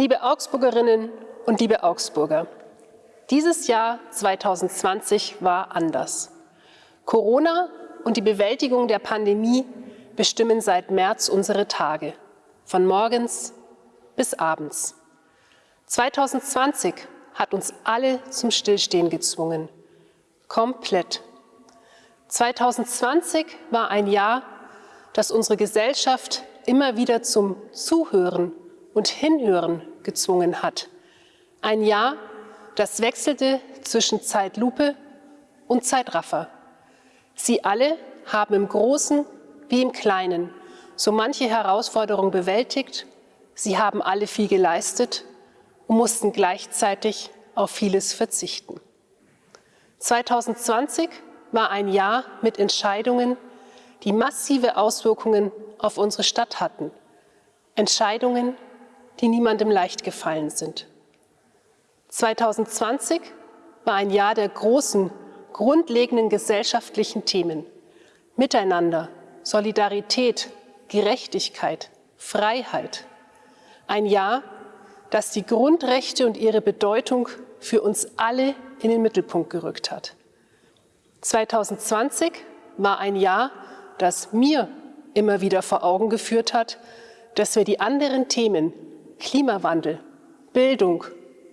Liebe Augsburgerinnen und liebe Augsburger, dieses Jahr 2020 war anders. Corona und die Bewältigung der Pandemie bestimmen seit März unsere Tage, von morgens bis abends. 2020 hat uns alle zum Stillstehen gezwungen. Komplett. 2020 war ein Jahr, das unsere Gesellschaft immer wieder zum Zuhören und Hinhören gezwungen hat. Ein Jahr, das wechselte zwischen Zeitlupe und Zeitraffer. Sie alle haben im Großen wie im Kleinen so manche Herausforderung bewältigt. Sie haben alle viel geleistet und mussten gleichzeitig auf vieles verzichten. 2020 war ein Jahr mit Entscheidungen, die massive Auswirkungen auf unsere Stadt hatten. Entscheidungen, die niemandem leicht gefallen sind. 2020 war ein Jahr der großen, grundlegenden gesellschaftlichen Themen. Miteinander, Solidarität, Gerechtigkeit, Freiheit. Ein Jahr, das die Grundrechte und ihre Bedeutung für uns alle in den Mittelpunkt gerückt hat. 2020 war ein Jahr, das mir immer wieder vor Augen geführt hat, dass wir die anderen Themen Klimawandel, Bildung,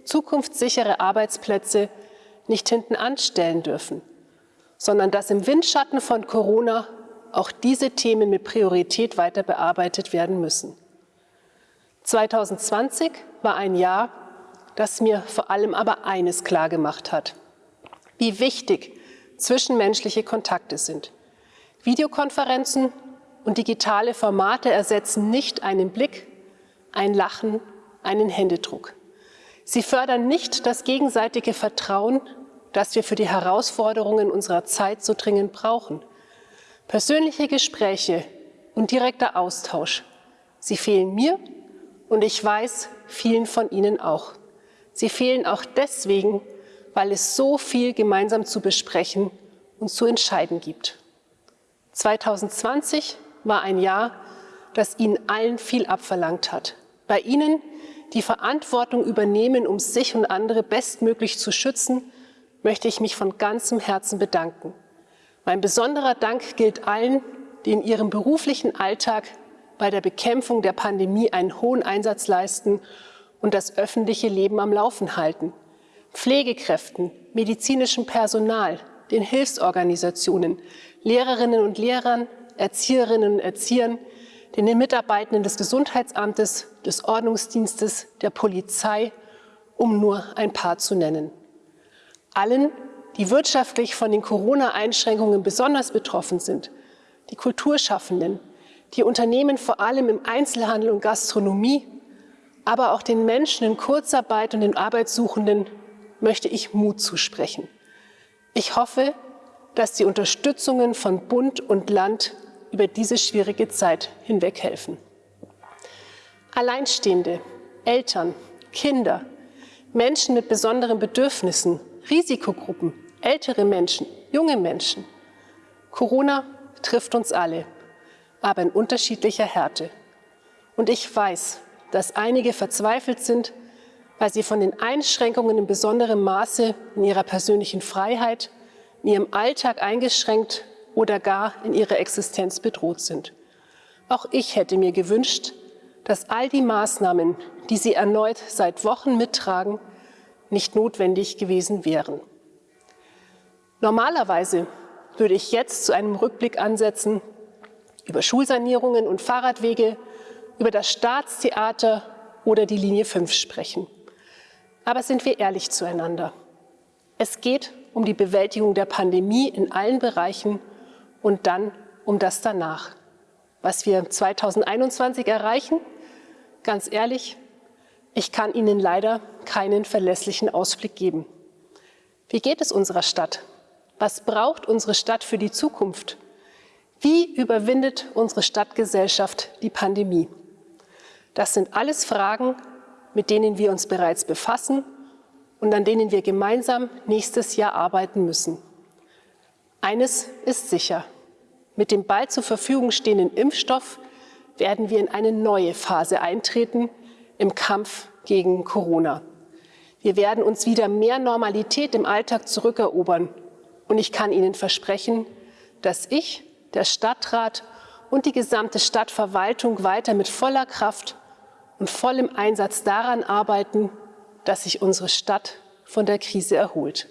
zukunftssichere Arbeitsplätze nicht hinten anstellen dürfen, sondern dass im Windschatten von Corona auch diese Themen mit Priorität weiter bearbeitet werden müssen. 2020 war ein Jahr, das mir vor allem aber eines klargemacht hat, wie wichtig zwischenmenschliche Kontakte sind. Videokonferenzen und digitale Formate ersetzen nicht einen Blick, ein Lachen, einen Händedruck. Sie fördern nicht das gegenseitige Vertrauen, das wir für die Herausforderungen unserer Zeit so dringend brauchen. Persönliche Gespräche und direkter Austausch, sie fehlen mir und ich weiß, vielen von Ihnen auch. Sie fehlen auch deswegen, weil es so viel gemeinsam zu besprechen und zu entscheiden gibt. 2020 war ein Jahr, das Ihnen allen viel abverlangt hat. Bei Ihnen, die Verantwortung übernehmen, um sich und andere bestmöglich zu schützen, möchte ich mich von ganzem Herzen bedanken. Mein besonderer Dank gilt allen, die in ihrem beruflichen Alltag bei der Bekämpfung der Pandemie einen hohen Einsatz leisten und das öffentliche Leben am Laufen halten. Pflegekräften, medizinischem Personal, den Hilfsorganisationen, Lehrerinnen und Lehrern, Erzieherinnen und Erziehern, den Mitarbeitenden des Gesundheitsamtes, des Ordnungsdienstes, der Polizei, um nur ein paar zu nennen. Allen, die wirtschaftlich von den Corona-Einschränkungen besonders betroffen sind, die Kulturschaffenden, die Unternehmen vor allem im Einzelhandel und Gastronomie, aber auch den Menschen in Kurzarbeit und den Arbeitssuchenden möchte ich Mut zusprechen. Ich hoffe, dass die Unterstützungen von Bund und Land über diese schwierige Zeit hinweg helfen. Alleinstehende, Eltern, Kinder, Menschen mit besonderen Bedürfnissen, Risikogruppen, ältere Menschen, junge Menschen. Corona trifft uns alle, aber in unterschiedlicher Härte. Und ich weiß, dass einige verzweifelt sind, weil sie von den Einschränkungen in besonderem Maße in ihrer persönlichen Freiheit, in ihrem Alltag eingeschränkt oder gar in ihrer Existenz bedroht sind. Auch ich hätte mir gewünscht, dass all die Maßnahmen, die Sie erneut seit Wochen mittragen, nicht notwendig gewesen wären. Normalerweise würde ich jetzt zu einem Rückblick ansetzen über Schulsanierungen und Fahrradwege, über das Staatstheater oder die Linie 5 sprechen. Aber sind wir ehrlich zueinander. Es geht um die Bewältigung der Pandemie in allen Bereichen und dann um das danach. Was wir 2021 erreichen, ganz ehrlich, ich kann Ihnen leider keinen verlässlichen Ausblick geben. Wie geht es unserer Stadt? Was braucht unsere Stadt für die Zukunft? Wie überwindet unsere Stadtgesellschaft die Pandemie? Das sind alles Fragen, mit denen wir uns bereits befassen und an denen wir gemeinsam nächstes Jahr arbeiten müssen. Eines ist sicher. Mit dem bald zur Verfügung stehenden Impfstoff werden wir in eine neue Phase eintreten, im Kampf gegen Corona. Wir werden uns wieder mehr Normalität im Alltag zurückerobern. Und ich kann Ihnen versprechen, dass ich, der Stadtrat und die gesamte Stadtverwaltung weiter mit voller Kraft und vollem Einsatz daran arbeiten, dass sich unsere Stadt von der Krise erholt.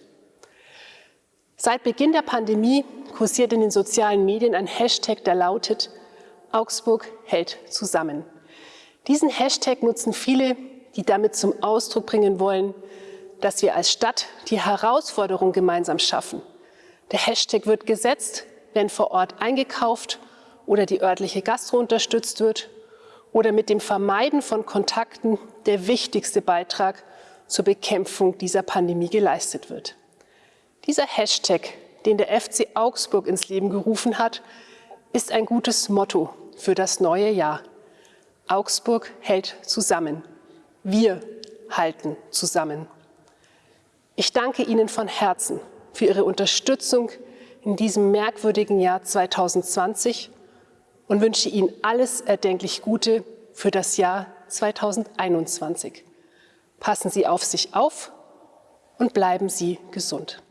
Seit Beginn der Pandemie kursiert in den sozialen Medien ein Hashtag, der lautet Augsburg hält zusammen. Diesen Hashtag nutzen viele, die damit zum Ausdruck bringen wollen, dass wir als Stadt die Herausforderung gemeinsam schaffen. Der Hashtag wird gesetzt, wenn vor Ort eingekauft oder die örtliche Gastro unterstützt wird oder mit dem Vermeiden von Kontakten der wichtigste Beitrag zur Bekämpfung dieser Pandemie geleistet wird. Dieser Hashtag, den der FC Augsburg ins Leben gerufen hat, ist ein gutes Motto für das neue Jahr. Augsburg hält zusammen. Wir halten zusammen. Ich danke Ihnen von Herzen für Ihre Unterstützung in diesem merkwürdigen Jahr 2020 und wünsche Ihnen alles erdenklich Gute für das Jahr 2021. Passen Sie auf sich auf und bleiben Sie gesund.